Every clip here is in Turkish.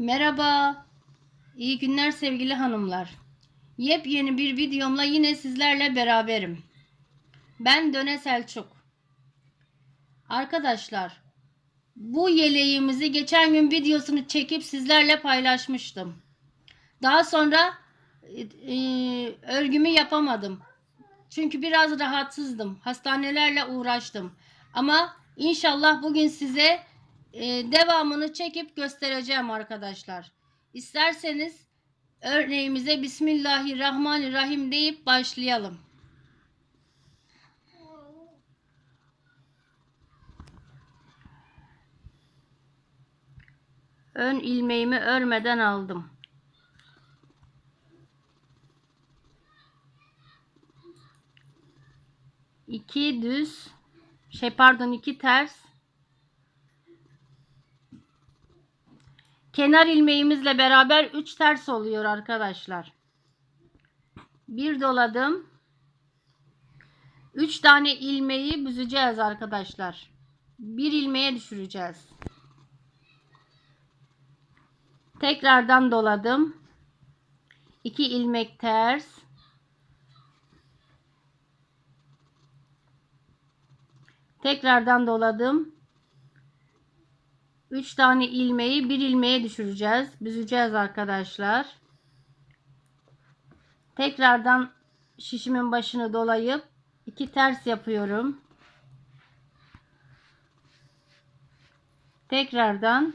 Merhaba. İyi günler sevgili hanımlar. Yepyeni bir videomla yine sizlerle beraberim. Ben Döne Selçuk. Arkadaşlar, bu yeleğimizi geçen gün videosunu çekip sizlerle paylaşmıştım. Daha sonra e, e, örgümü yapamadım. Çünkü biraz rahatsızdım. Hastanelerle uğraştım. Ama inşallah bugün size e, devamını çekip göstereceğim arkadaşlar. İsterseniz örneğimize Bismillahirrahmanirrahim deyip başlayalım. Ön ilmeğimi örmeden aldım. İki düz şey pardon iki ters kenar ilmeğimizle beraber 3 ters oluyor arkadaşlar. Bir doladım. 3 tane ilmeği büzeceğiz arkadaşlar. Bir ilmeğe düşüreceğiz. Tekrardan doladım. 2 ilmek ters. Tekrardan doladım. 3 tane ilmeği bir ilmeğe düşüreceğiz. Büzeceğiz arkadaşlar. Tekrardan şişimin başını dolayıp iki ters yapıyorum. Tekrardan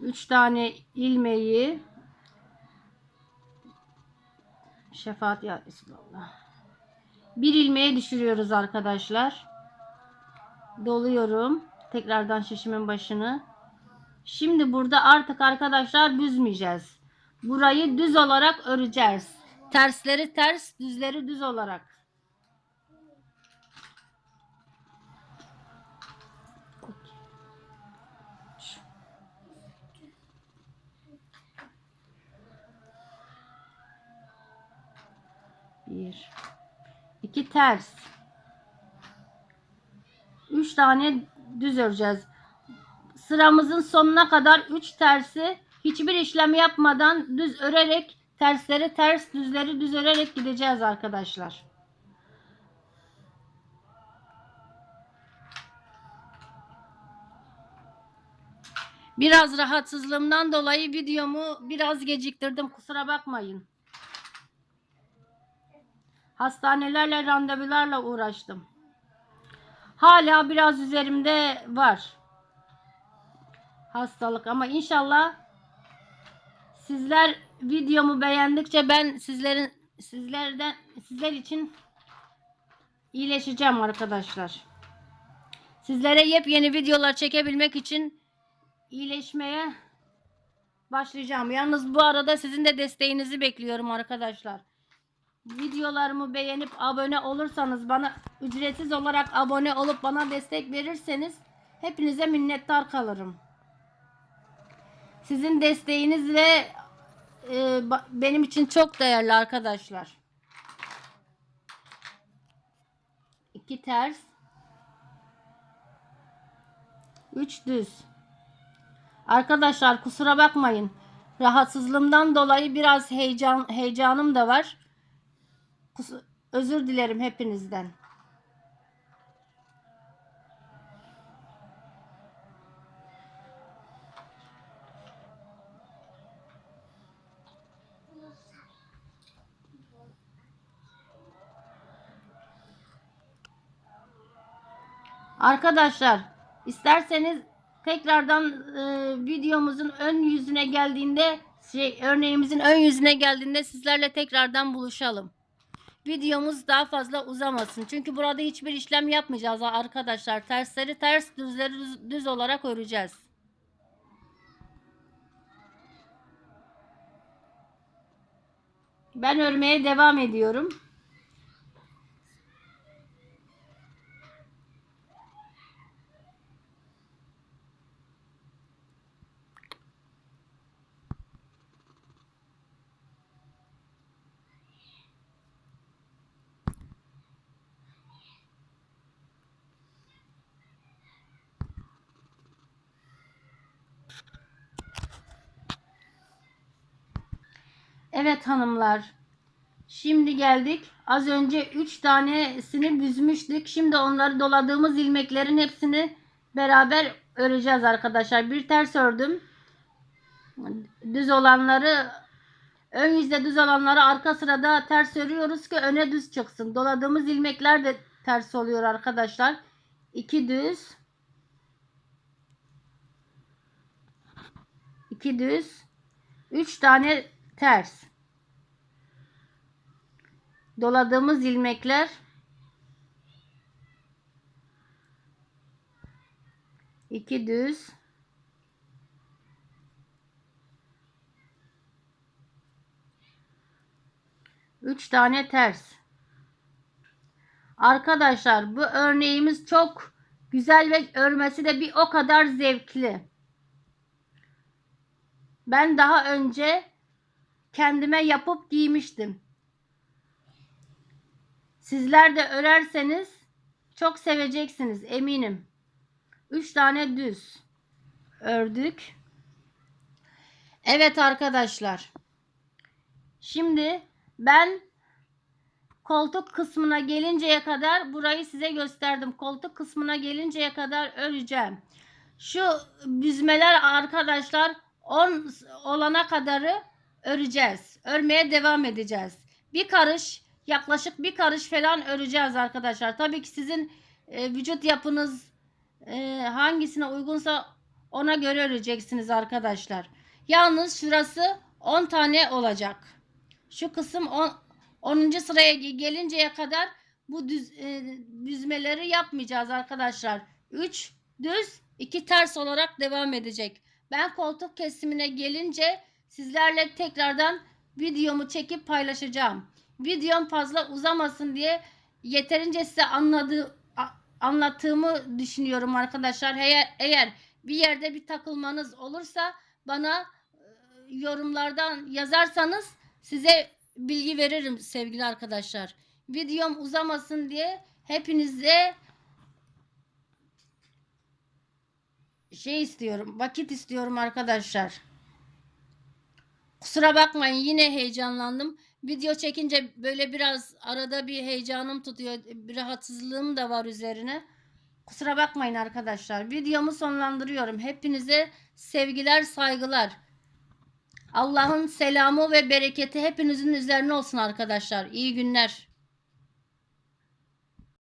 3 tane ilmeği şefaat ya Resulallah. Bir ilmeğe düşürüyoruz arkadaşlar. Doluyorum. Tekrardan şişimin başını. Şimdi burada artık arkadaşlar büzmeyeceğiz. Burayı düz olarak öreceğiz. Tersleri ters, düzleri düz olarak. Bir, iki ters. Üç tane düz öreceğiz sıramızın sonuna kadar 3 tersi hiçbir işlem yapmadan düz örerek tersleri ters düzleri düz örerek gideceğiz arkadaşlar. Biraz rahatsızlığımdan dolayı videomu biraz geciktirdim. Kusura bakmayın. Hastanelerle randevularla uğraştım. Hala biraz üzerimde var hastalık ama inşallah sizler videomu beğendikçe ben sizlerin sizlerden sizler için iyileşeceğim arkadaşlar. Sizlere yepyeni videolar çekebilmek için iyileşmeye başlayacağım. Yalnız bu arada sizin de desteğinizi bekliyorum arkadaşlar. Videolarımı beğenip abone olursanız bana ücretsiz olarak abone olup bana destek verirseniz hepinize minnettar kalırım. Sizin desteğiniz ve e, benim için çok değerli arkadaşlar. İki ters. Üç düz. Arkadaşlar kusura bakmayın. Rahatsızlığımdan dolayı biraz heyecan heyecanım da var. Kus özür dilerim hepinizden. Arkadaşlar isterseniz tekrardan e, videomuzun ön yüzüne geldiğinde şey örneğimizin ön yüzüne geldiğinde sizlerle tekrardan buluşalım. Videomuz daha fazla uzamasın. Çünkü burada hiçbir işlem yapmayacağız arkadaşlar. Tersleri ters düzleri düz, düz olarak öreceğiz. Ben örmeye devam ediyorum. Evet hanımlar. Şimdi geldik. Az önce 3 tanesini büzmüştük. Şimdi onları doladığımız ilmeklerin hepsini beraber öreceğiz arkadaşlar. Bir ters ördüm. Düz olanları ön yüzde düz olanları arka sırada ters örüyoruz ki öne düz çıksın. Doladığımız ilmekler de ters oluyor arkadaşlar. 2 düz. 2 düz. 3 tane ters. Doladığımız ilmekler iki düz üç tane ters. Arkadaşlar bu örneğimiz çok güzel ve örmesi de bir o kadar zevkli. Ben daha önce kendime yapıp giymiştim. Sizler de örerseniz çok seveceksiniz eminim. 3 tane düz ördük. Evet arkadaşlar. Şimdi ben koltuk kısmına gelinceye kadar burayı size gösterdim. Koltuk kısmına gelinceye kadar öreceğim. Şu büzmeler arkadaşlar 10 olana kadarı öreceğiz. Örmeye devam edeceğiz. Bir karış yaklaşık bir karış falan öreceğiz arkadaşlar. Tabii ki sizin e, vücut yapınız e, hangisine uygunsa ona göre öreceksiniz arkadaşlar. Yalnız şurası 10 tane olacak. Şu kısım 10. 10. sıraya gelinceye kadar bu düz, e, düzmeleri yapmayacağız arkadaşlar. 3 düz 2 ters olarak devam edecek. Ben koltuk kesimine gelince sizlerle tekrardan videomu çekip paylaşacağım. Videom fazla uzamasın diye yeterince size anladığı anlattığımı düşünüyorum arkadaşlar. Eğer, eğer bir yerde bir takılmanız olursa bana e, yorumlardan yazarsanız size bilgi veririm sevgili arkadaşlar. Videom uzamasın diye hepinize şey istiyorum. Vakit istiyorum arkadaşlar. Kusura bakmayın yine heyecanlandım. Video çekince böyle biraz arada bir heyecanım tutuyor. Bir rahatsızlığım da var üzerine. Kusura bakmayın arkadaşlar. Videomu sonlandırıyorum. Hepinize sevgiler, saygılar. Allah'ın selamı ve bereketi hepinizin üzerine olsun arkadaşlar. İyi günler.